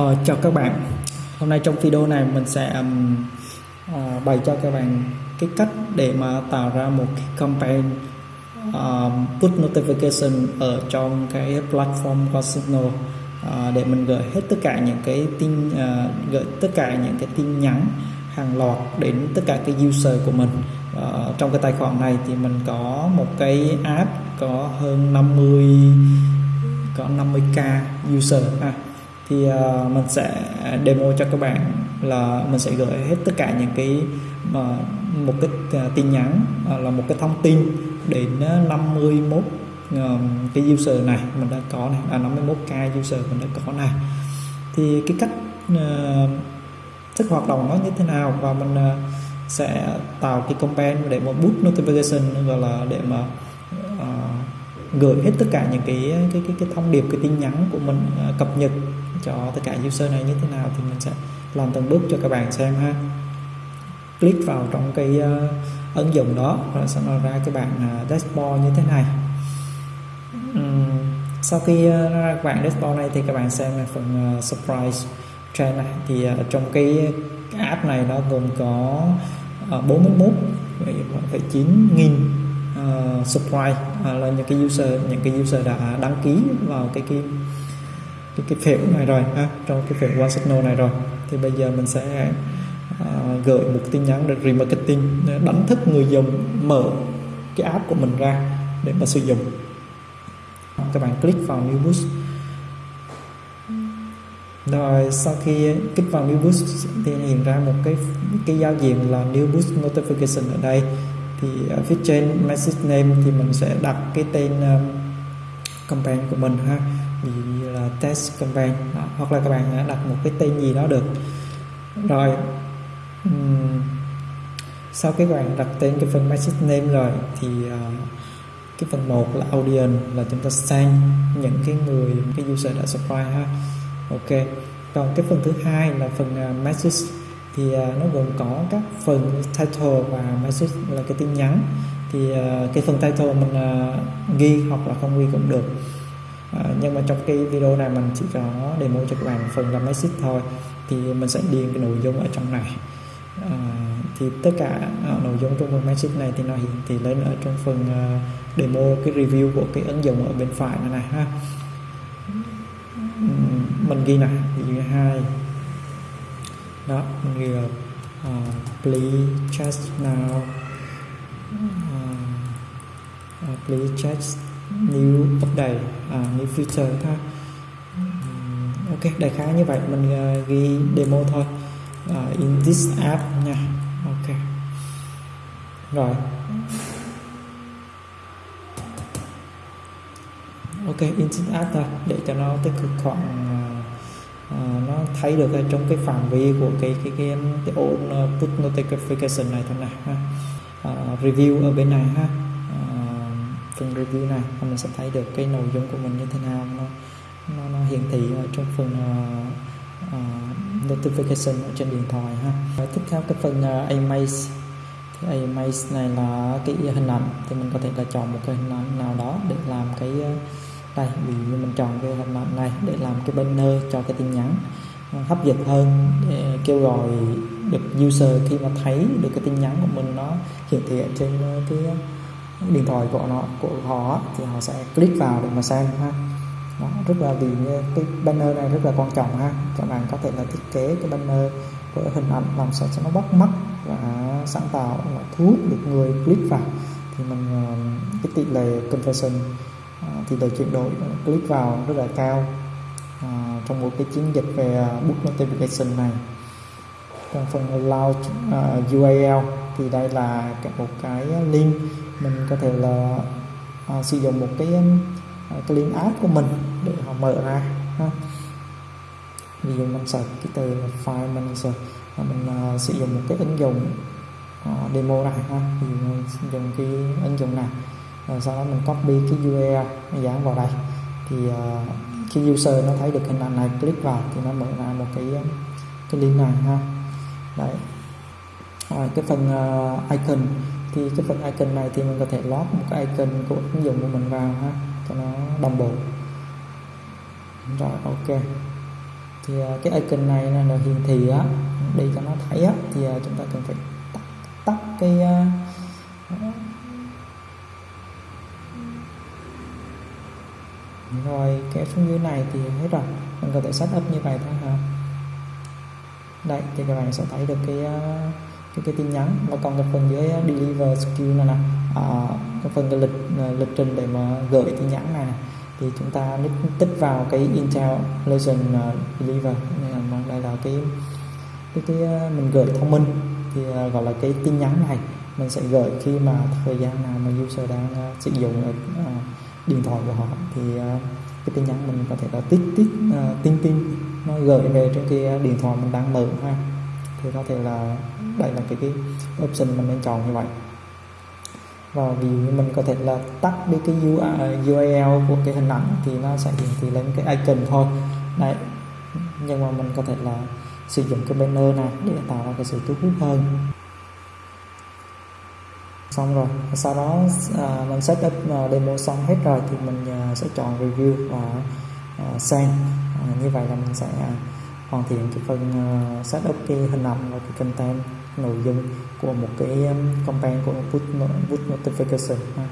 Ờ, chào các bạn. Hôm nay trong video này mình sẽ um, uh, bày cho các bạn cái cách để mà tạo ra một cái campaign ờ, um, push notification ở trong cái platform qua Signal uh, ờ, để mình gửi hết tất cả những cái tin uh, gửi tất cả những cái tin nhắn hàng loạt đến tất cả cái user của mình. Uh, trong cái tài khoản này thì mình có một cái app có hơn 50 có 50k user. Ha thì uh, mình sẽ demo cho các bạn là mình sẽ gửi hết tất cả những cái mà một cái uh, tin nhắn uh, là một cái thông tin đến 51 uh, cái user này mình đã có này là 51k user mình đã có này. Thì cái cách uh, thức hoạt động nó như thế nào và mình uh, sẽ tạo cái campaign để mà boost notification gọi là để mà uh, gửi hết tất cả những cái cái cái, cái thông điệp cái tin nhắn của mình uh, cập nhật cho tất cả user này như thế nào thì mình sẽ làm từng bước cho các bạn xem ha. Click vào trong cái uh, ứng dụng đó rồi sẽ nó ra cái bạn uh, ờ, dashboard như thế này. Um, sau khi uh, ra các bạn dashboard này thì các bạn xem phần uh, surprise trend này. Thì uh, trong cái, cái app này nó gồm có uh, 41 phải 9 nghìn uh, surprise uh, là những cái user những cái user đã đăng ký vào cái cái cái, cái phễu này rồi ha trong cái phễu one signal này rồi. Thì bây giờ mình sẽ uh, gửi một tin nhắn để remarketing à, đánh thức người dùng mở cái app của mình ra để mà sử dụng. Các bạn click vào new boost. Rồi sau khi kích vào new boost thì hiện ra một cái cái giao diện là new boost notification ở đây. Thì ở phía trên message name thì mình sẽ đặt cái tên um, campaign của mình ha ví dụ là test campaign đó. hoặc là các bạn à, đặt một cái tên gì đó được. Rồi um, sau cái bạn đặt tên cái phần message name rồi thì uh, cái phần 1 là audience là chúng ta sang những cái người cái user đã subscribe ha. Ok. Còn cái phần thứ hai là phần uh, message thì uh, nó gồm có các phần title và message là cái tin nhắn. Thì uh, cái phần title mình uh, ghi hoặc là không ghi cũng được à, nhưng mà trong cái video này mình chỉ có demo cho các bạn phần là message thôi. Thì mình sẽ điền cái nội dung ở trong này. À, thì tất cả à, nội dung trong phần message này thì nó hiển thị lên ở trong phần uh, demo cái review của cái ứng dụng ở bên phải này, này ha. Ừ, mình ghi này ví dụ hai. Đó mình ghi là uh, please check now. Uh, uh, please check new update à, new feature ha. Ừ, ok đại khái như vậy mình uh, ghi demo thôi. Uh, in this app nha. Ok. Rồi. Ok in this app thôi để cho nó tích cực khoảng uh, nó thấy được ở trong cái phạm vi của cái cái cái cái ổn put notification này thôi này ha. Uh, review ở bên này ha phần review này và mình sẽ thấy được cái nội dung của mình như thế nào. Nó nó, nó hiển thị ở trong phần uh, uh, notification ở trên điện thoại ha. Và tiếp theo cái phần uh, Amaze. Thì Amaze này là cái hình ảnh thì mình có thể là chọn một cái hình ảnh nào đó để làm cái uh, đây ví dụ mình chọn cái hình ảnh này để làm cái banner cho cái tin nhắn hấp dẫn hơn để kêu gọi được user khi mà thấy được cái tin nhắn của mình nó hiển thị trên cái điện thoại của nó của họ thì họ sẽ click vào để mà xem ha. Đó, rất là vì cái banner này rất là quan trọng ha. Các bạn có thể là thiết kế cái banner với hình ảnh làm sao cho nó bắt mắt và sáng tạo và thu hút được người click vào. Thì mình ờ, cái tỷ lệ conversion ờ, tỷ lệ chuyển đổi click vào rất là cao à, trong một cái chiến dịch về book notification này. Còn phần launch uh, URL thì đây là một cái link. Mình có thể là à, sử dụng một cái à, cái link app của mình để họ mở ra ha. ví dụ mình search cái từ là file manager và mình uh, sử dụng một cái ứng dụng uh, demo này ha. Ví dụ mình dùng cái ứng dụng này rồi sau đó mình copy cái URL dán vào đây. Thì uh, khi user nó thấy được hình ảnh này click vào thì nó mở ra một cái cái link này ha. Đấy à, cái phần uh, icon. Thì cái phần icon này thì mình có thể lót một cái icon của ứng dụng của mình vào ha cho nó đồng bộ rồi ok. Thì ờ, cái icon này là hiển thị á để cho nó thấy á thì chúng ta cần phải tắt, tắt cái rồi cái xuống dưới này thì hết rồi. Mình có thể setup như vậy thôi hả? Đây thì các bạn sẽ thấy được cái cái, cái tin nhắn và còn cái phần dưới deliver skill này nè. Ờ, à, cái phần cái lịch ờ, lịch trình để mà gửi tin nhắn này, này thì chúng ta tích vào cái Intel Legend ờ, Deliver. Nên đây là cái cái cái mình gửi thông minh. Thì gọi là cái tin nhắn này mình sẽ gửi khi mà thời gian nào mà user đang uh, sử dụng uh, điện thoại của họ. Thì uh, cái tin nhắn mình có thể là tích tích uh, tin tin nó gửi về trên cái điện thoại mình đang mở ha thì có thể là đây là cái cái option mình nên chọn như vậy. Và vì mình có thể là tắt đi cái URL của cái hình ảnh thì nó sẽ hiển thị lên cái icon thôi. Đấy. Nhưng mà mình có thể là sử dụng cái banner này để tạo ra cái sự thu hút hơn. Xong rồi sau đó à, mình setup uh, à, demo xong hết rồi thì mình uh, sẽ chọn review và uh, send uh, như vậy là mình sẽ uh, hoàn thiện cái phần uh, setup cái hình ảnh và cái content nội dung của một cái um, campaign của put, put notification ha.